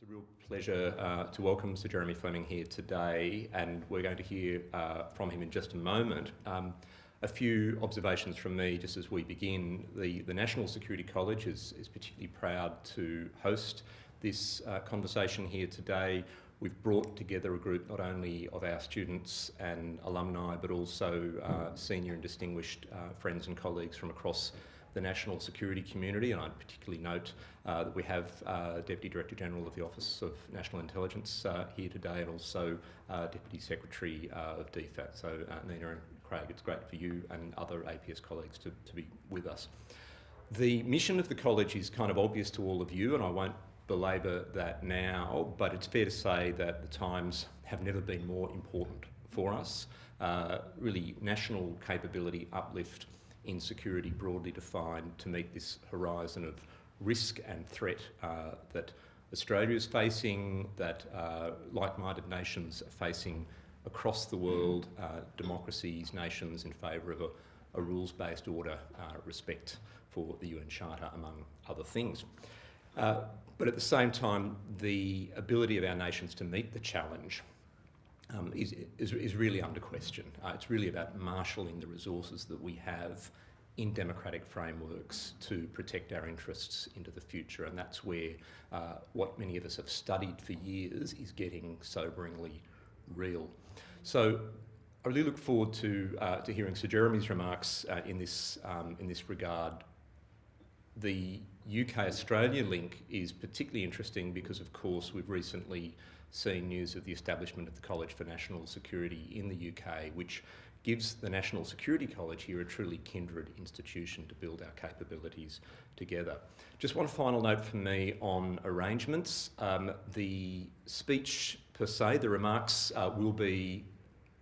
It's a real pleasure uh, to welcome Sir Jeremy Fleming here today, and we're going to hear uh, from him in just a moment. Um, a few observations from me just as we begin. The, the National Security College is, is particularly proud to host this uh, conversation here today. We've brought together a group not only of our students and alumni, but also uh, senior and distinguished uh, friends and colleagues from across the national security community, and I'd particularly note uh, that we have uh, Deputy Director General of the Office of National Intelligence uh, here today, and also uh, Deputy Secretary uh, of DFAT. So uh, Nina and Craig, it's great for you and other APS colleagues to, to be with us. The mission of the college is kind of obvious to all of you, and I won't belabour that now, but it's fair to say that the times have never been more important for us. really, national capability uplift in security broadly defined to meet this horizon of risk and threat uh, that Australia is facing, that uh, like-minded nations are facing across the world, uh, democracies, nations in favour of a, a rules-based order, uh, respect for the UN Charter, among other things. Uh, but at the same time, the ability of our nations to meet the challenge um, is, is, is, really under question. Uh, it's really about marshalling the resources that we have in democratic frameworks to protect our interests into the future. And that's where uh, what many of us have studied for years is getting soberingly real. So I really look forward to, uh, to hearing Sir Jeremy's remarks uh, in, this, um, in this regard. The UK-Australia link is particularly interesting because, of course, we've recently seen news of the establishment of the College for National Security in the UK, which gives the National Security College here a truly kindred institution to build our capabilities together. Just one final note from me on arrangements. Um, the speech per se, the remarks uh, will be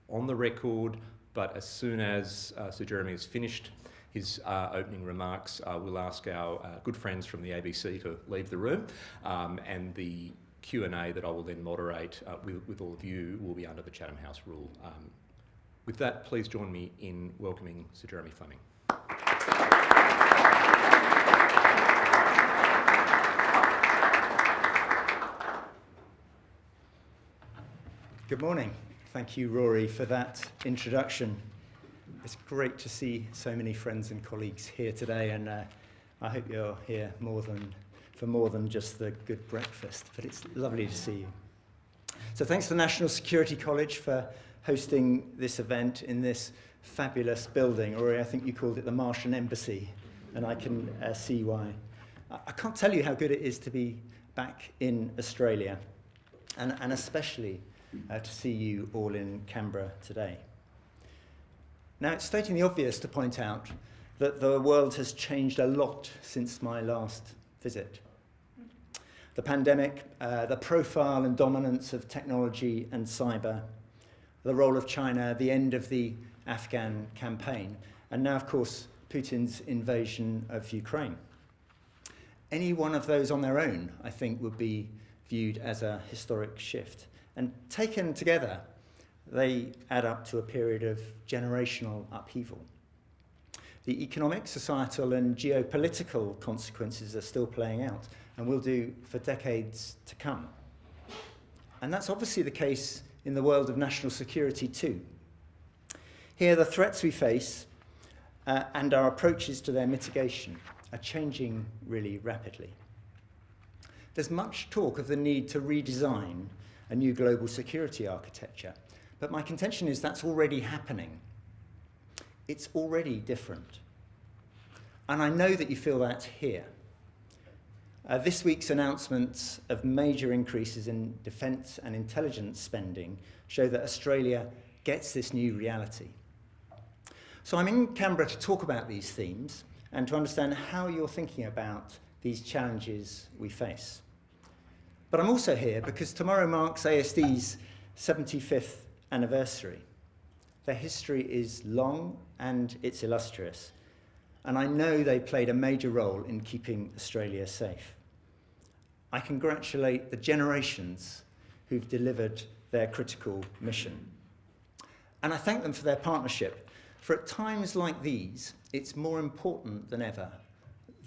on the record, but as soon as uh, Sir Jeremy has finished his uh, opening remarks, uh, we'll ask our uh, good friends from the ABC to leave the room um, and the Q&A that I will then moderate uh, with, with, all of you will be under the Chatham House rule. Um, with that, please join me in welcoming Sir Jeremy Fleming. Good morning. Thank you, Rory, for that introduction. It's great to see so many friends and colleagues here today, and uh, I hope you're here more than for more than just the good breakfast, but it's lovely to see you. So thanks to the National Security College for hosting this event in this fabulous building, or I think you called it the Martian Embassy, and I can uh, see why. I can't tell you how good it is to be back in Australia, and, and especially uh, to see you all in Canberra today. Now, it's stating the obvious to point out that the world has changed a lot since my last visit the pandemic, uh, the profile and dominance of technology and cyber, the role of China, the end of the Afghan campaign, and now, of course, Putin's invasion of Ukraine. Any one of those on their own, I think, would be viewed as a historic shift. And taken together, they add up to a period of generational upheaval. The economic, societal and geopolitical consequences are still playing out, and will do for decades to come. And that's obviously the case in the world of national security too. Here, the threats we face uh, and our approaches to their mitigation are changing really rapidly. There's much talk of the need to redesign a new global security architecture, but my contention is that's already happening. It's already different. And I know that you feel that here. Uh, this week's announcements of major increases in defence and intelligence spending show that Australia gets this new reality. So I'm in Canberra to talk about these themes and to understand how you're thinking about these challenges we face. But I'm also here because tomorrow marks ASD's 75th anniversary. Their history is long and it's illustrious, and I know they played a major role in keeping Australia safe. I congratulate the generations who've delivered their critical mission. And I thank them for their partnership, for at times like these, it's more important than ever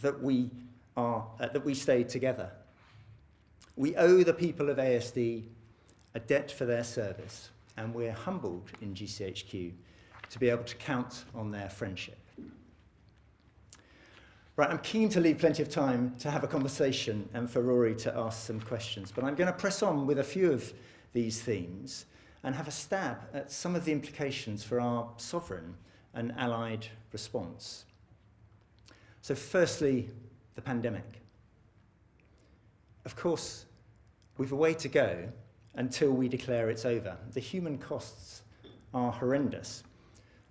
that we, are, uh, that we stay together. We owe the people of ASD a debt for their service, and we're humbled in GCHQ to be able to count on their friendship. Right, I'm keen to leave plenty of time to have a conversation and for Rory to ask some questions, but I'm going to press on with a few of these themes and have a stab at some of the implications for our sovereign and allied response. So firstly, the pandemic. Of course, we've a way to go until we declare it's over. The human costs are horrendous,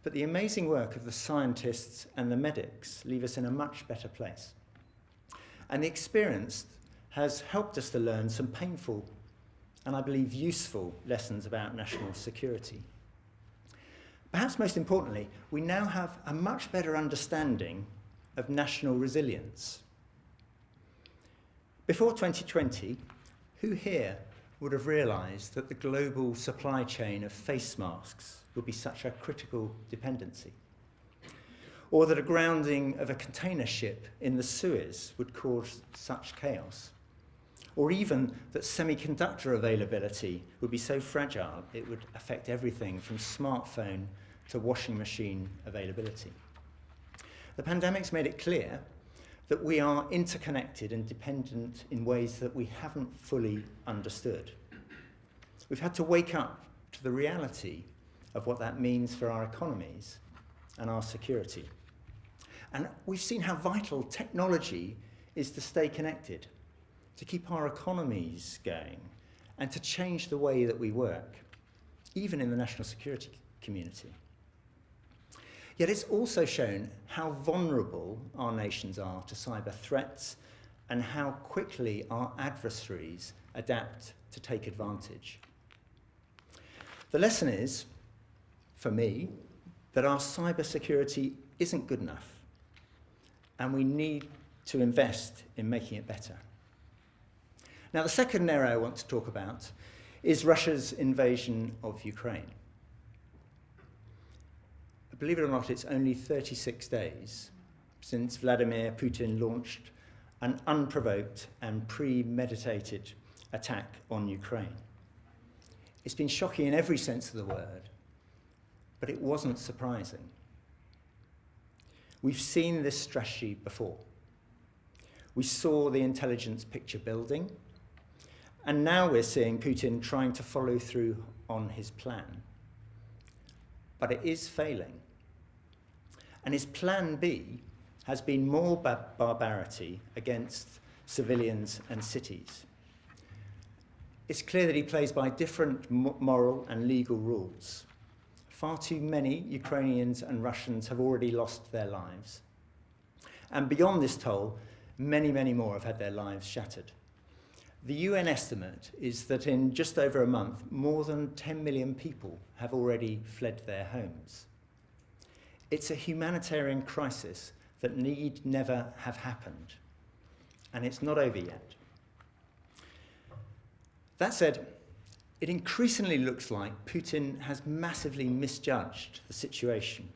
but the amazing work of the scientists and the medics leave us in a much better place. And the experience has helped us to learn some painful and I believe useful lessons about national security. Perhaps most importantly, we now have a much better understanding of national resilience. Before 2020, who here would have realised that the global supply chain of face masks would be such a critical dependency? Or that a grounding of a container ship in the Suez would cause such chaos? Or even that semiconductor availability would be so fragile it would affect everything from smartphone to washing machine availability. The pandemic's made it clear that we are interconnected and dependent in ways that we haven't fully understood. We've had to wake up to the reality of what that means for our economies and our security. And we've seen how vital technology is to stay connected, to keep our economies going, and to change the way that we work, even in the national security community. Yet it's also shown how vulnerable our nations are to cyber threats and how quickly our adversaries adapt to take advantage. The lesson is, for me, that our cyber security isn't good enough and we need to invest in making it better. Now, the second area I want to talk about is Russia's invasion of Ukraine believe it or not, it's only 36 days since Vladimir Putin launched an unprovoked and premeditated attack on Ukraine. It's been shocking in every sense of the word, but it wasn't surprising. We've seen this strategy before. We saw the intelligence picture building, and now we're seeing Putin trying to follow through on his plan. But it is failing. And his plan B has been more bar barbarity against civilians and cities. It's clear that he plays by different moral and legal rules. Far too many Ukrainians and Russians have already lost their lives. And beyond this toll, many, many more have had their lives shattered. The UN estimate is that in just over a month, more than 10 million people have already fled their homes. It's a humanitarian crisis that need never have happened. And it's not over yet. That said, it increasingly looks like Putin has massively misjudged the situation.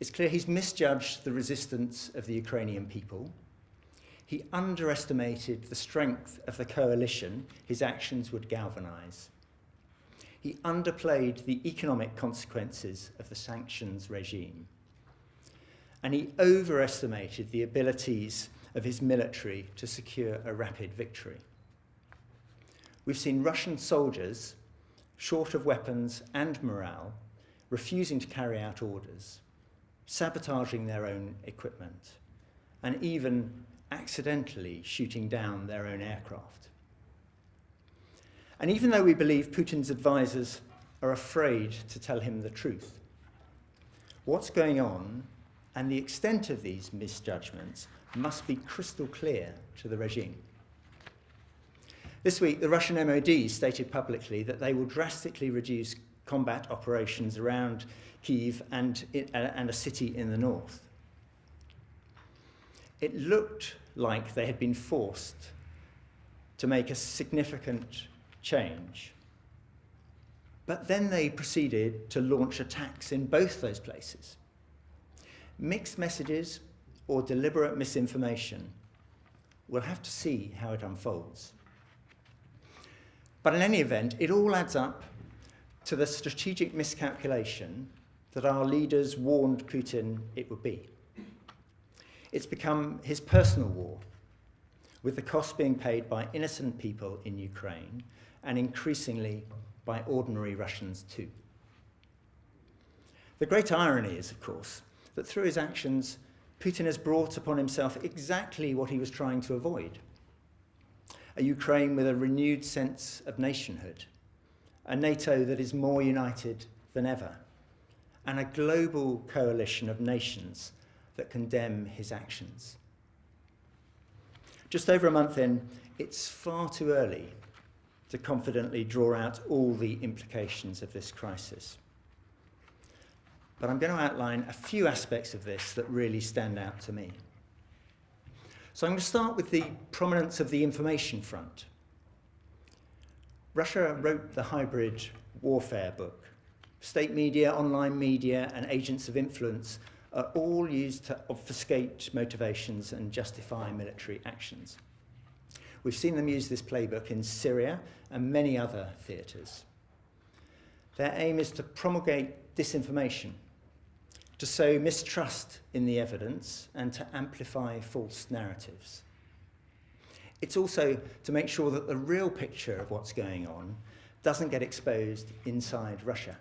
It's clear he's misjudged the resistance of the Ukrainian people. He underestimated the strength of the coalition his actions would galvanize he underplayed the economic consequences of the sanctions regime. And he overestimated the abilities of his military to secure a rapid victory. We've seen Russian soldiers, short of weapons and morale, refusing to carry out orders, sabotaging their own equipment, and even accidentally shooting down their own aircraft. And even though we believe Putin's advisors are afraid to tell him the truth, what's going on and the extent of these misjudgments must be crystal clear to the regime. This week, the Russian MOD stated publicly that they will drastically reduce combat operations around Kiev and, uh, and a city in the north. It looked like they had been forced to make a significant change. But then they proceeded to launch attacks in both those places. Mixed messages or deliberate misinformation, we'll have to see how it unfolds. But in any event, it all adds up to the strategic miscalculation that our leaders warned Putin it would be. It's become his personal war, with the cost being paid by innocent people in Ukraine and increasingly by ordinary Russians too. The great irony is, of course, that through his actions, Putin has brought upon himself exactly what he was trying to avoid. A Ukraine with a renewed sense of nationhood, a NATO that is more united than ever, and a global coalition of nations that condemn his actions. Just over a month in, it's far too early to confidently draw out all the implications of this crisis. But I'm going to outline a few aspects of this that really stand out to me. So I'm going to start with the prominence of the information front. Russia wrote the hybrid warfare book. State media, online media, and agents of influence are all used to obfuscate motivations and justify military actions. We've seen them use this playbook in Syria and many other theatres. Their aim is to promulgate disinformation, to sow mistrust in the evidence, and to amplify false narratives. It's also to make sure that the real picture of what's going on doesn't get exposed inside Russia.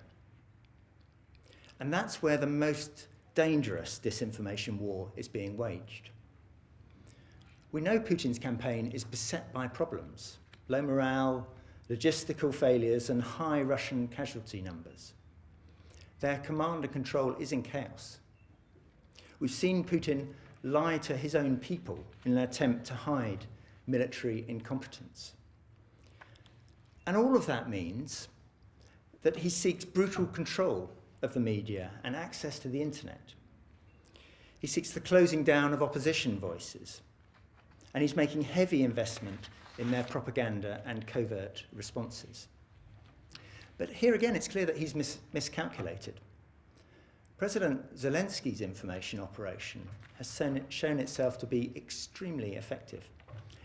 And that's where the most dangerous disinformation war is being waged. We know Putin's campaign is beset by problems, low morale, logistical failures and high Russian casualty numbers. Their command and control is in chaos. We've seen Putin lie to his own people in an attempt to hide military incompetence. And all of that means that he seeks brutal control of the media and access to the internet. He seeks the closing down of opposition voices, and he's making heavy investment in their propaganda and covert responses. But here again, it's clear that he's mis miscalculated. President Zelensky's information operation has shown itself to be extremely effective.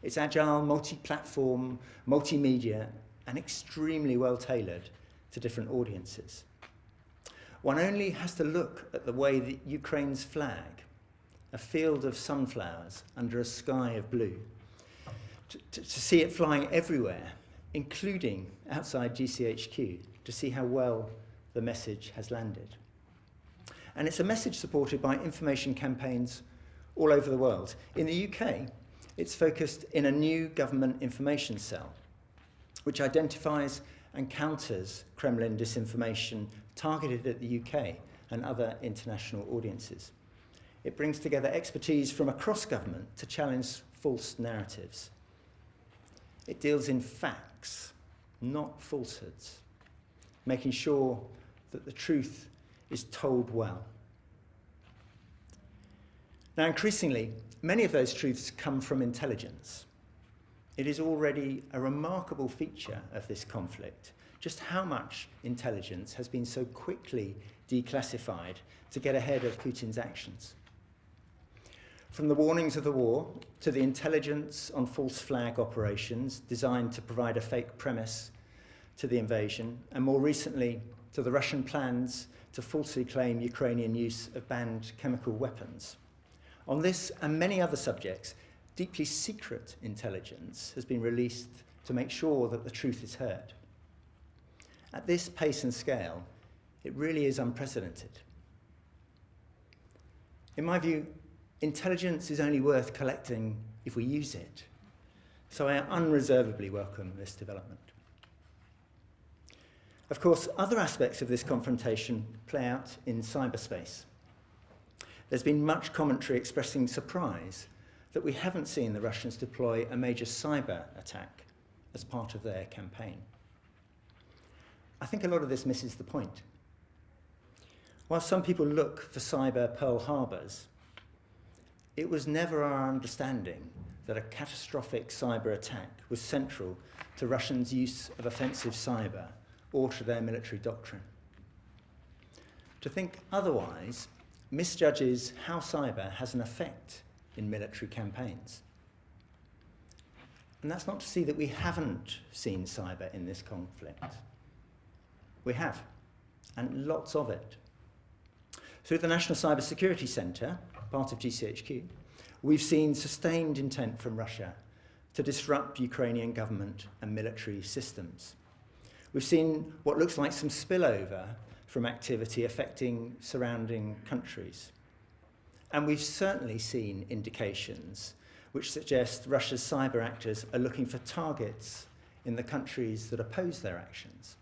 It's agile, multi-platform, multimedia, and extremely well tailored to different audiences. One only has to look at the way that Ukraine's flag, a field of sunflowers under a sky of blue, to, to, to see it flying everywhere, including outside GCHQ, to see how well the message has landed. And it's a message supported by information campaigns all over the world. In the UK, it's focused in a new government information cell, which identifies and counters Kremlin disinformation targeted at the UK and other international audiences. It brings together expertise from across government to challenge false narratives. It deals in facts, not falsehoods, making sure that the truth is told well. Now, increasingly, many of those truths come from intelligence. It is already a remarkable feature of this conflict just how much intelligence has been so quickly declassified to get ahead of Putin's actions. From the warnings of the war to the intelligence on false flag operations designed to provide a fake premise to the invasion, and more recently to the Russian plans to falsely claim Ukrainian use of banned chemical weapons. On this and many other subjects, deeply secret intelligence has been released to make sure that the truth is heard. At this pace and scale, it really is unprecedented. In my view, intelligence is only worth collecting if we use it. So I unreservedly welcome this development. Of course, other aspects of this confrontation play out in cyberspace. There's been much commentary expressing surprise that we haven't seen the Russians deploy a major cyber attack as part of their campaign. I think a lot of this misses the point. While some people look for cyber Pearl Harbors, it was never our understanding that a catastrophic cyber attack was central to Russians' use of offensive cyber or to their military doctrine. To think otherwise misjudges how cyber has an effect in military campaigns. And that's not to say that we haven't seen cyber in this conflict. We have, and lots of it. Through the National Cyber Security Centre, part of GCHQ, we've seen sustained intent from Russia to disrupt Ukrainian government and military systems. We've seen what looks like some spillover from activity affecting surrounding countries. And we've certainly seen indications which suggest Russia's cyber actors are looking for targets in the countries that oppose their actions.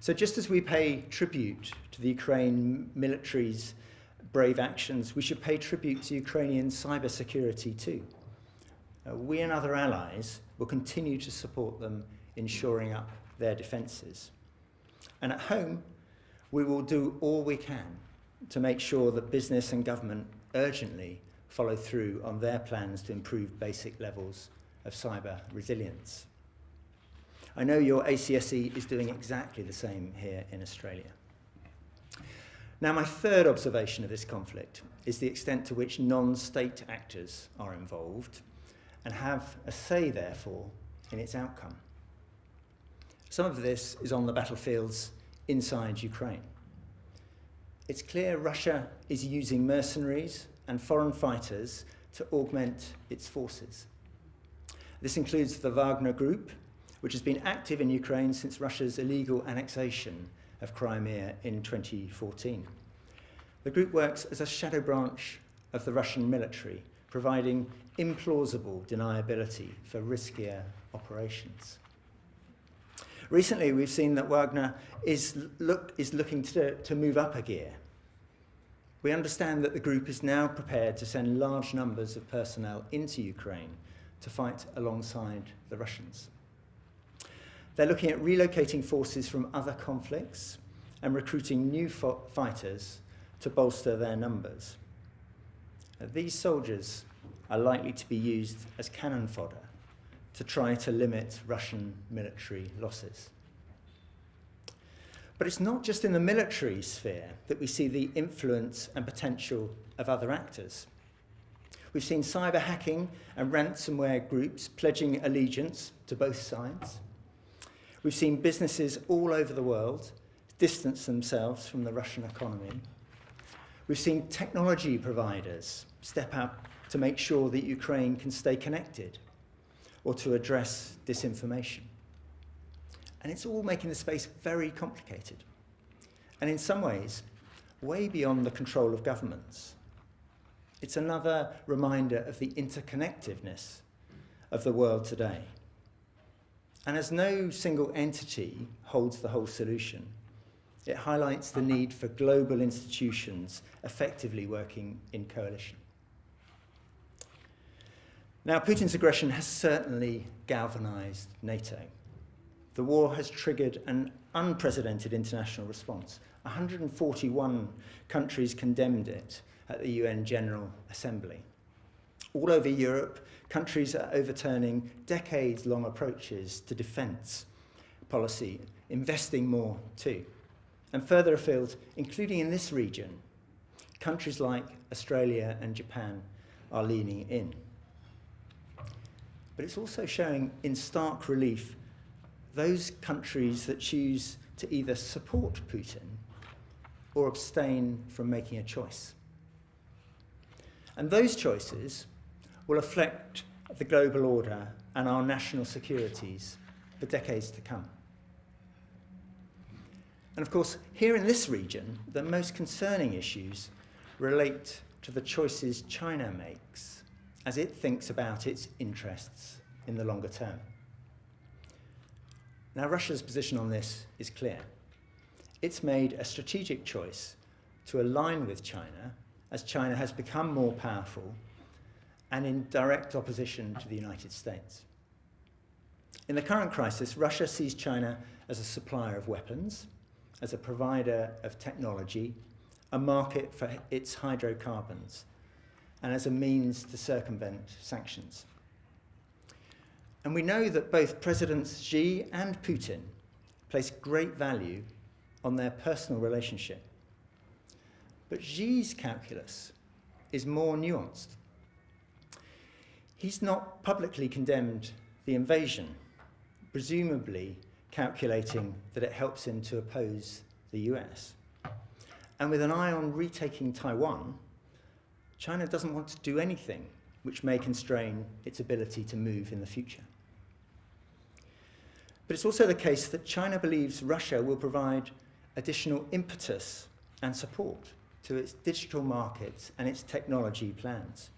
So just as we pay tribute to the Ukraine military's brave actions, we should pay tribute to Ukrainian cybersecurity too. Uh, we and other allies will continue to support them in shoring up their defences. And at home, we will do all we can to make sure that business and government urgently follow through on their plans to improve basic levels of cyber resilience. I know your ACSC is doing exactly the same here in Australia. Now, my third observation of this conflict is the extent to which non-state actors are involved and have a say, therefore, in its outcome. Some of this is on the battlefields inside Ukraine. It's clear Russia is using mercenaries and foreign fighters to augment its forces. This includes the Wagner Group, which has been active in Ukraine since Russia's illegal annexation of Crimea in 2014. The group works as a shadow branch of the Russian military, providing implausible deniability for riskier operations. Recently, we've seen that Wagner is, look, is looking to, to move up a gear. We understand that the group is now prepared to send large numbers of personnel into Ukraine to fight alongside the Russians. They're looking at relocating forces from other conflicts and recruiting new fighters to bolster their numbers. Now, these soldiers are likely to be used as cannon fodder to try to limit Russian military losses. But it's not just in the military sphere that we see the influence and potential of other actors. We've seen cyber hacking and ransomware groups pledging allegiance to both sides. We've seen businesses all over the world distance themselves from the Russian economy. We've seen technology providers step up to make sure that Ukraine can stay connected or to address disinformation. And it's all making the space very complicated. And in some ways, way beyond the control of governments. It's another reminder of the interconnectedness of the world today. And as no single entity holds the whole solution, it highlights the need for global institutions effectively working in coalition. Now, Putin's aggression has certainly galvanized NATO. The war has triggered an unprecedented international response. 141 countries condemned it at the UN General Assembly. All over Europe, countries are overturning decades-long approaches to defence policy, investing more too. And further afield, including in this region, countries like Australia and Japan are leaning in but it's also showing in stark relief those countries that choose to either support Putin or abstain from making a choice. And those choices will affect the global order and our national securities for decades to come. And of course, here in this region, the most concerning issues relate to the choices China makes as it thinks about its interests in the longer term. Now, Russia's position on this is clear. It's made a strategic choice to align with China as China has become more powerful and in direct opposition to the United States. In the current crisis, Russia sees China as a supplier of weapons, as a provider of technology, a market for its hydrocarbons, and as a means to circumvent sanctions. And we know that both Presidents Xi and Putin place great value on their personal relationship. But Xi's calculus is more nuanced. He's not publicly condemned the invasion, presumably calculating that it helps him to oppose the US. And with an eye on retaking Taiwan, China doesn't want to do anything which may constrain its ability to move in the future. But it's also the case that China believes Russia will provide additional impetus and support to its digital markets and its technology plans.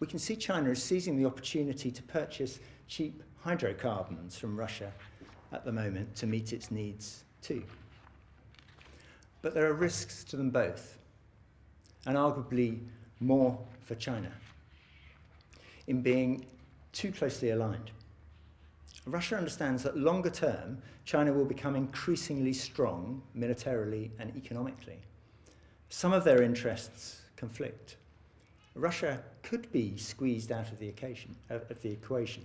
We can see China is seizing the opportunity to purchase cheap hydrocarbons from Russia at the moment to meet its needs too. But there are risks to them both, and arguably more for China, in being too closely aligned. Russia understands that longer term, China will become increasingly strong militarily and economically. Some of their interests conflict. Russia could be squeezed out of the, occasion, of the equation.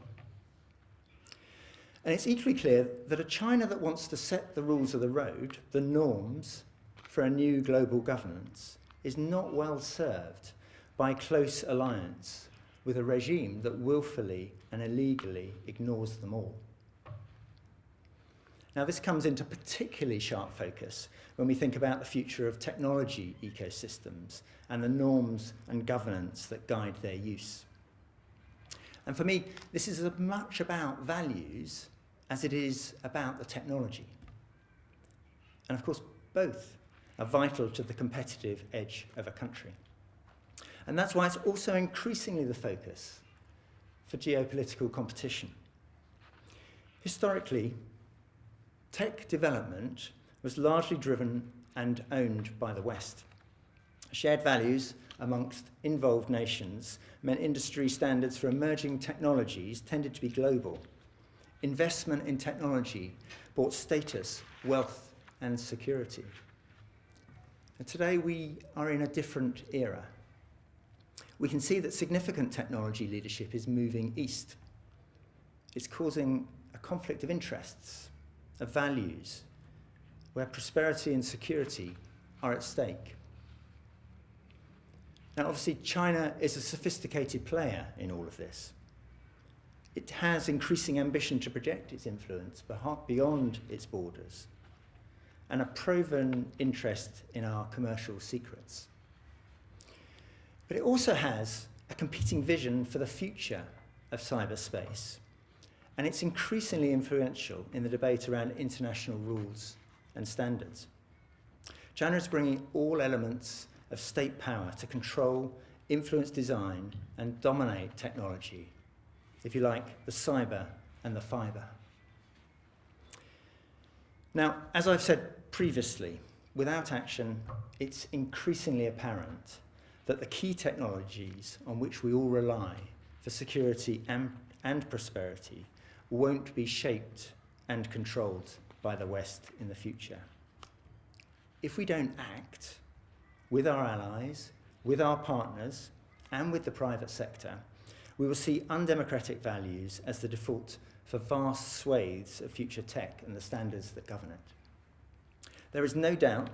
And it's equally clear that a China that wants to set the rules of the road, the norms for a new global governance, is not well served by close alliance with a regime that willfully and illegally ignores them all. Now, this comes into particularly sharp focus when we think about the future of technology ecosystems and the norms and governance that guide their use. And for me, this is as much about values as it is about the technology. And of course, both are vital to the competitive edge of a country. And that's why it's also increasingly the focus for geopolitical competition. Historically, tech development was largely driven and owned by the West. Shared values amongst involved nations meant industry standards for emerging technologies tended to be global. Investment in technology brought status, wealth, and security. And today we are in a different era we can see that significant technology leadership is moving east. It's causing a conflict of interests, of values, where prosperity and security are at stake. Now, obviously, China is a sophisticated player in all of this. It has increasing ambition to project its influence beyond its borders and a proven interest in our commercial secrets. But it also has a competing vision for the future of cyberspace. And it's increasingly influential in the debate around international rules and standards. China is bringing all elements of state power to control, influence design, and dominate technology, if you like, the cyber and the fiber. Now, as I've said previously, without action, it's increasingly apparent that the key technologies on which we all rely for security and, and prosperity won't be shaped and controlled by the West in the future. If we don't act with our allies, with our partners, and with the private sector, we will see undemocratic values as the default for vast swathes of future tech and the standards that govern it. There is no doubt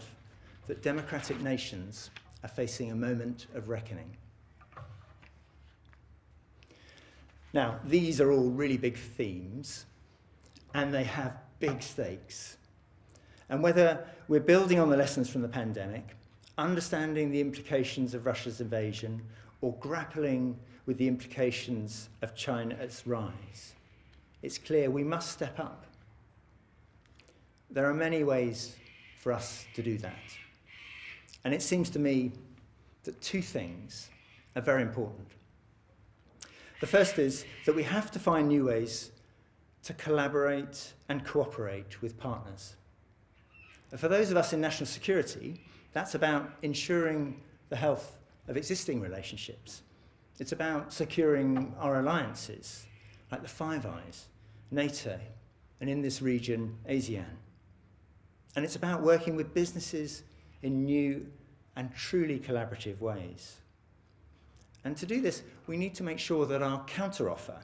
that democratic nations are facing a moment of reckoning. Now, these are all really big themes, and they have big stakes. And whether we're building on the lessons from the pandemic, understanding the implications of Russia's invasion, or grappling with the implications of China's rise, it's clear we must step up. There are many ways for us to do that. And it seems to me that two things are very important. The first is that we have to find new ways to collaborate and cooperate with partners. And for those of us in national security, that's about ensuring the health of existing relationships. It's about securing our alliances, like the Five Eyes, NATO, and in this region, ASEAN. And it's about working with businesses in new and truly collaborative ways. And to do this, we need to make sure that our counteroffer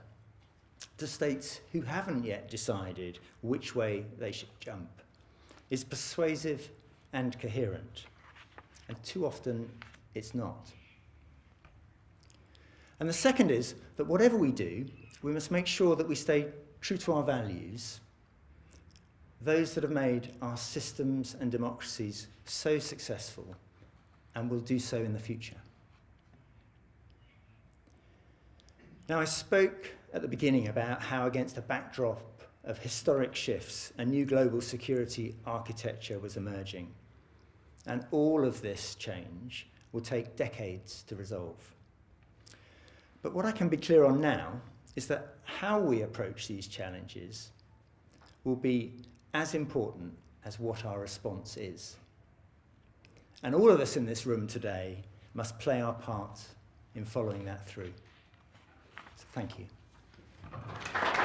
to states who haven't yet decided which way they should jump is persuasive and coherent. And too often, it's not. And the second is that whatever we do, we must make sure that we stay true to our values, those that have made our systems and democracies so successful and will do so in the future. Now, I spoke at the beginning about how, against a backdrop of historic shifts, a new global security architecture was emerging. And all of this change will take decades to resolve. But what I can be clear on now is that how we approach these challenges will be as important as what our response is. And all of us in this room today must play our part in following that through. Thank you.